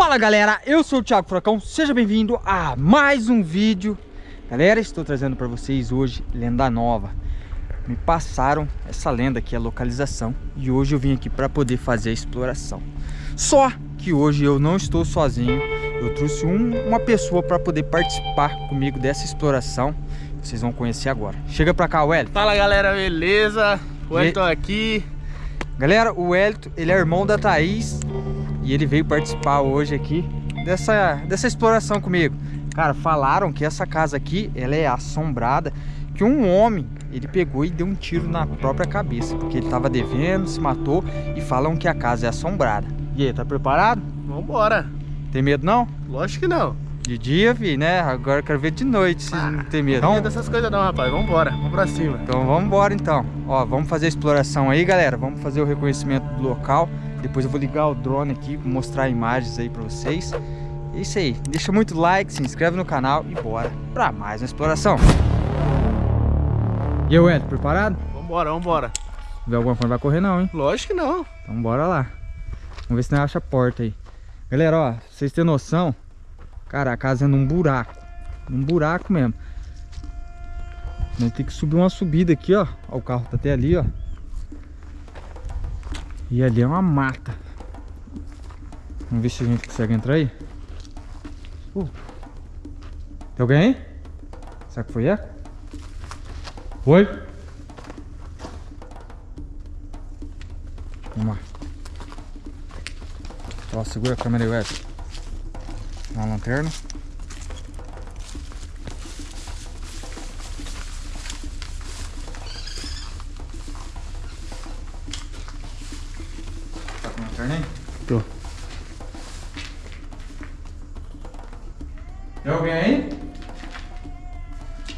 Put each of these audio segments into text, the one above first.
Fala galera, eu sou o Thiago Furacão, seja bem-vindo a mais um vídeo. Galera, estou trazendo para vocês hoje lenda nova. Me passaram essa lenda aqui, a localização E hoje eu vim aqui para poder fazer a exploração. Só que hoje eu não estou sozinho Eu trouxe um, uma pessoa para poder participar comigo dessa exploração Vocês vão conhecer agora. Chega para cá, Wellington. Fala galera, beleza? O Wellington aqui. Galera, o Wellington, ele é irmão da Thaís e ele veio participar hoje aqui dessa, dessa exploração comigo. Cara, falaram que essa casa aqui, ela é assombrada, que um homem, ele pegou e deu um tiro na própria cabeça, porque ele tava devendo, se matou, e falam que a casa é assombrada. E aí, tá preparado? Vambora. Tem medo não? Lógico que não. De dia, vi, né? Agora eu quero ver de noite se ah, não tem medo. Não tem dessas coisas não, rapaz. Vambora, vamos pra cima. Então vamos embora então. Ó, vamos fazer a exploração aí, galera. Vamos fazer o reconhecimento do local. Depois eu vou ligar o drone aqui, mostrar imagens aí pra vocês. É isso aí. Deixa muito like, se inscreve no canal e bora pra mais uma exploração. E aí, Ed, preparado? Vambora, vambora. Vê alguma coisa, não vai correr não, hein? Lógico que não. Então bora lá. Vamos ver se não acha a porta aí. Galera, ó, pra vocês terem noção, cara, a casa é num buraco. Num buraco mesmo. Nós tem que subir uma subida aqui, ó. ó. O carro tá até ali, ó. E ali é uma mata. Vamos ver se a gente consegue entrar aí. Uh. Tem alguém aí? Será que foi ela? Oi? Vamos lá. Ó, segura a câmera aí, Wesley. Uma lanterna. Tô. Tem alguém aí?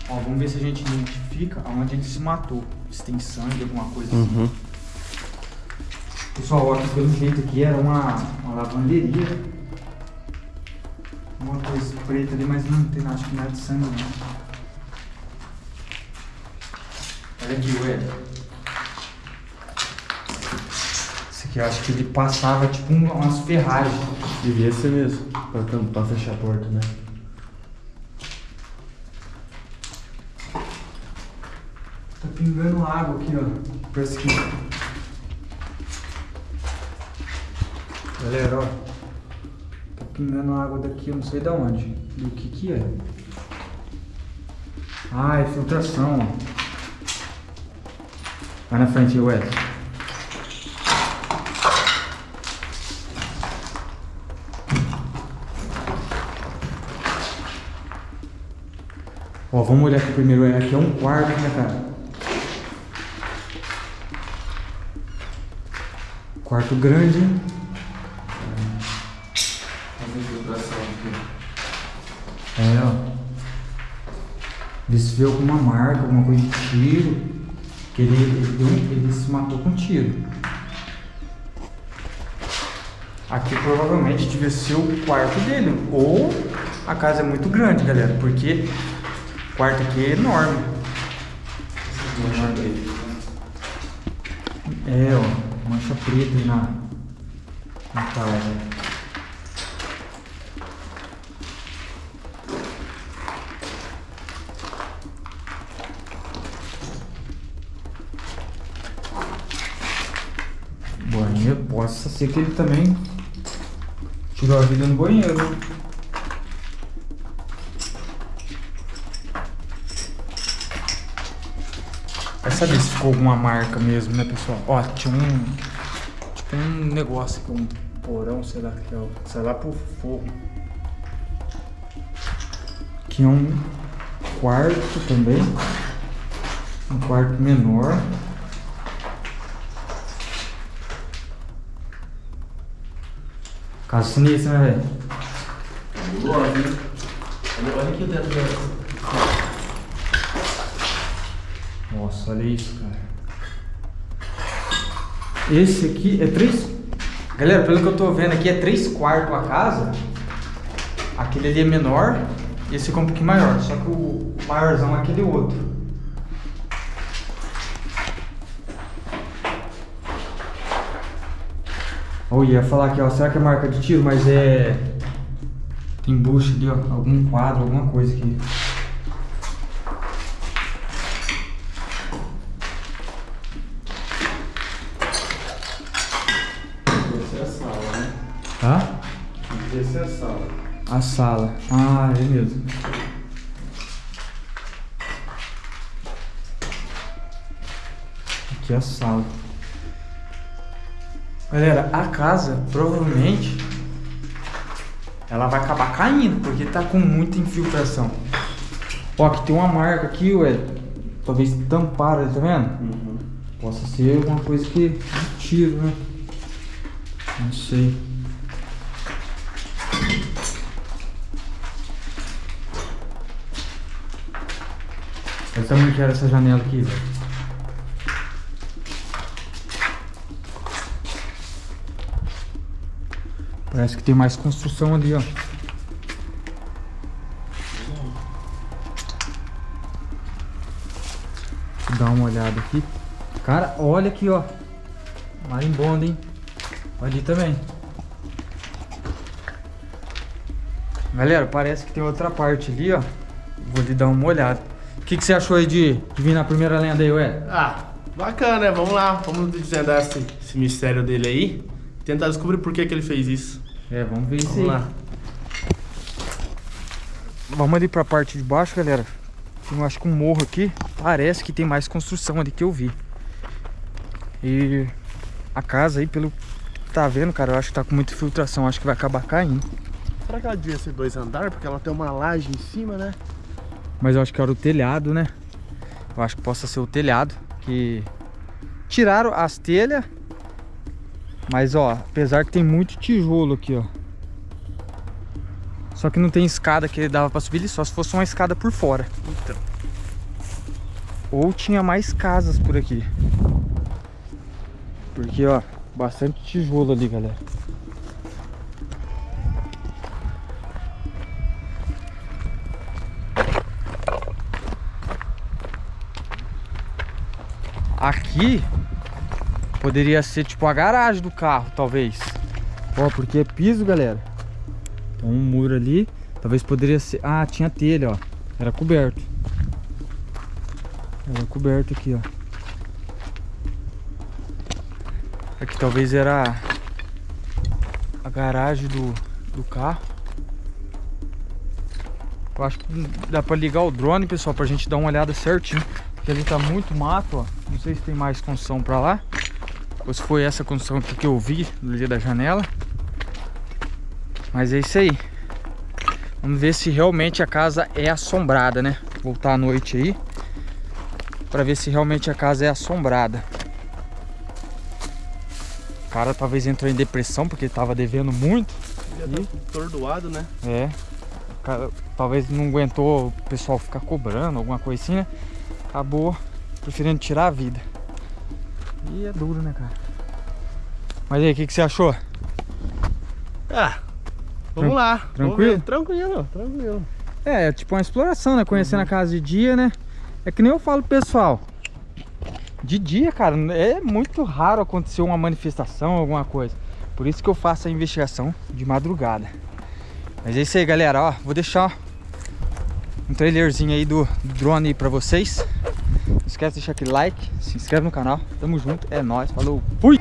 Ó, vamos ver se a gente identifica aonde ele se matou. Se tem sangue, alguma coisa assim. uhum. assim. Pessoal, aqui pelo jeito aqui era uma, uma lavanderia. Uma coisa preta ali, mas não tem, acho que nada de sangue não. Olha aqui, ué. Que eu acho que ele passava tipo umas ferragens. Devia ser mesmo, pra, pra fechar a porta, né? Tá pingando água aqui, ó. Parece que. Galera, ó. Tá pingando água daqui, eu não sei de onde. Do que que é. Ah, é filtração, ó. Vai na frente aí, Wesley. Ó, vamos olhar aqui primeiro. É, aqui é um quarto, né, cara? Quarto grande? É, ó. Se vê alguma marca, alguma coisa de tiro. Que ele, ele, deu, ele se matou com tiro. Aqui provavelmente devia ser o quarto dele. Ou a casa é muito grande, galera. Porque quarto aqui é enorme. É, ó, mancha preta na, na casa. Banheiro, possa ser que ele também tirou a vida no banheiro. Saber se ficou alguma marca mesmo, né, pessoal? Ó, tinha um... Tipo um negócio aqui, um porão, sei lá, que é, sei lá, pro fogo. Aqui é um quarto também. Um quarto menor. Casa sinistra, né, velho? Olha aqui dentro dela. Nossa, olha isso, cara. Esse aqui é três... Galera, pelo que eu tô vendo aqui, é três quartos a casa. Aquele ali é menor. E esse aqui é um pouquinho maior. Só que o maiorzão é aquele outro. Oh, ia falar aqui, ó. Será que é marca de tiro? Mas é... Tem bucha ali, ó. Algum quadro, alguma coisa aqui. Essa é a sala, né? Tá? Essa é a sala. A sala. Ah, é mesmo. Aqui é a sala. Galera, a casa provavelmente ela vai acabar caindo, porque tá com muita infiltração. Ó, aqui tem uma marca aqui, ué. Talvez tamparam, tá vendo? Uhum. Possa ser alguma coisa que tiro, né? Não sei. Olha o tamanho que era essa janela aqui, velho. Parece que tem mais construção ali, ó. Vou dar uma olhada aqui. Cara, olha aqui, ó. Marimbondo, hein? Ali também. Galera, parece que tem outra parte ali, ó. Vou lhe dar uma olhada. O que, que você achou aí de, de vir na primeira lenda aí, ué? Ah, bacana, né? Vamos lá. Vamos desvendar esse, esse mistério dele aí. Tentar descobrir por que, que ele fez isso. É, vamos ver isso Vamos lá. Vamos ali pra parte de baixo, galera. Tem, eu acho que um morro aqui. Parece que tem mais construção ali que eu vi. E a casa aí, pelo que tá vendo, cara, eu acho que tá com muita filtração. Acho que vai acabar caindo. Será que ela devia ser dois andares? Porque ela tem uma laje em cima, né? Mas eu acho que era o telhado, né? Eu acho que possa ser o telhado. Que tiraram as telhas. Mas ó, apesar que tem muito tijolo aqui, ó. Só que não tem escada que dava pra subir ali, só se fosse uma escada por fora. Então. Ou tinha mais casas por aqui. Porque, ó, bastante tijolo ali, galera. Aqui poderia ser tipo a garagem do carro, talvez. Ó, porque é piso, galera. Tem um muro ali. Talvez poderia ser... Ah, tinha telha, ó. Era coberto. Era coberto aqui, ó. Aqui talvez era a garagem do, do carro. Eu acho que dá pra ligar o drone, pessoal, pra gente dar uma olhada certinho. Porque ali tá muito mato, ó. Não sei se tem mais construção pra lá. Ou se foi essa construção aqui que eu vi ali da janela. Mas é isso aí. Vamos ver se realmente a casa é assombrada, né? Voltar à noite aí. Pra ver se realmente a casa é assombrada. O cara talvez entrou em depressão porque tava devendo muito. Ele já tá atordoado, né? É. Cara talvez não aguentou o pessoal ficar cobrando, alguma coisa assim, né? Acabou preferindo tirar a vida. E é duro, né, cara? Mas aí, o que, que você achou? Ah, vamos Tran- lá. Tranquilo? Tranquilo, tranquilo. É, é tipo uma exploração, né? Conhecendo a casa de dia, né? É que nem eu falo pro pessoal. De dia, cara, é muito raro acontecer uma manifestação, alguma coisa. Por isso que eu faço a investigação de madrugada. Mas é isso aí, galera. Ó, vou deixar um trailerzinho aí do, do drone aí pra vocês. Não esquece de deixar aquele like, se inscreve no canal. Tamo junto, é nóis, falou, fui!